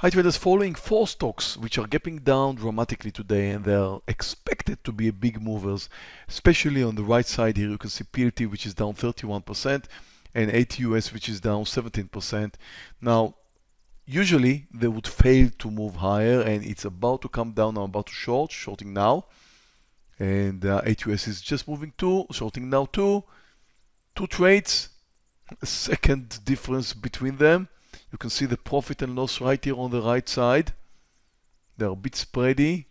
Hi traders, following four stocks which are gapping down dramatically today and they are expected to be big movers, especially on the right side here you can see PLT which is down 31% and ATUS which is down 17%. Now usually they would fail to move higher and it's about to come down, I'm about to short, shorting now. And uh, ATUS is just moving too, shorting now too, two trades, second difference between them you can see the profit and loss right here on the right side. They're a bit spready.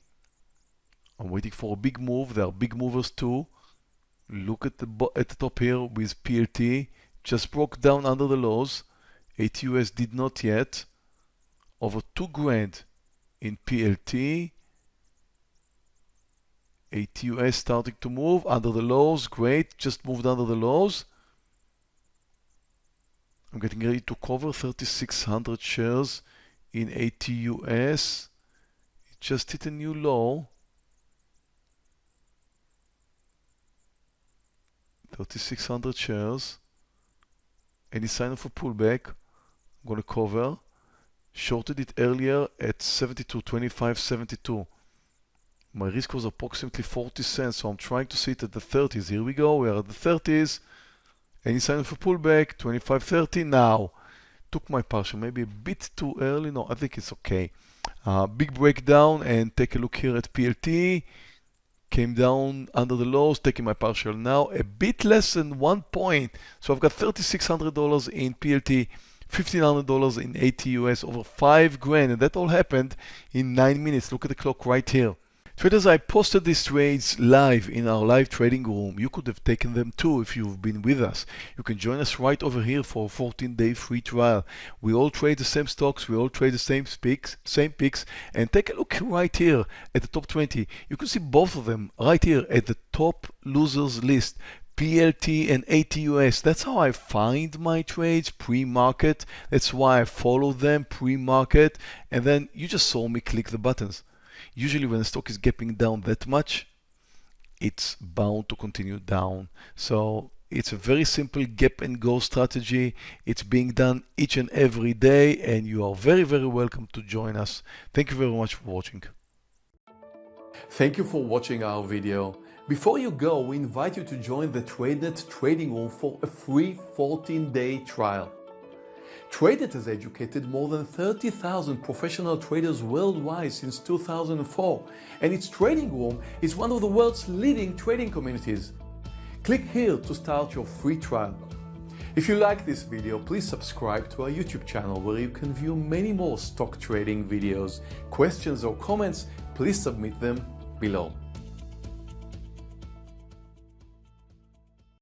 I'm waiting for a big move. There are big movers too. Look at the at the top here with PLT. Just broke down under the lows. ATUS did not yet. Over two grand in PLT. ATUS starting to move under the lows. Great. Just moved under the lows. I'm getting ready to cover 3600 shares in ATUS. It just hit a new low. 3600 shares. Any sign of a pullback? I'm going to cover. Shorted it earlier at 72.25, 72. My risk was approximately 40 cents, so I'm trying to see it at the 30s. Here we go, we are at the 30s. Any sign of a pullback? 25.30 now. Took my partial, maybe a bit too early. No, I think it's okay. Uh, big breakdown and take a look here at PLT. Came down under the lows, taking my partial now. A bit less than one point. So I've got $3,600 in PLT. $1,500 in ATUS, over 5 grand, and that all happened in 9 minutes. Look at the clock right here. Traders, I posted these trades live in our live trading room. You could have taken them too if you've been with us. You can join us right over here for a 14-day free trial. We all trade the same stocks, we all trade the same picks, same picks, and take a look right here at the top 20. You can see both of them right here at the top losers list. PLT and ATUS. That's how I find my trades pre-market. That's why I follow them pre-market. And then you just saw me click the buttons. Usually when the stock is gapping down that much, it's bound to continue down. So it's a very simple gap and go strategy. It's being done each and every day and you are very, very welcome to join us. Thank you very much for watching. Thank you for watching our video. Before you go, we invite you to join the TradeNet trading room for a free 14-day trial. TradeNet has educated more than 30,000 professional traders worldwide since 2004, and its trading room is one of the world's leading trading communities. Click here to start your free trial. If you like this video, please subscribe to our YouTube channel where you can view many more stock trading videos. Questions or comments, please submit them below.